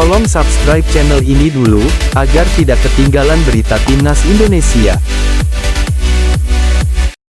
Tolong subscribe channel ini dulu, agar tidak ketinggalan berita timnas Indonesia.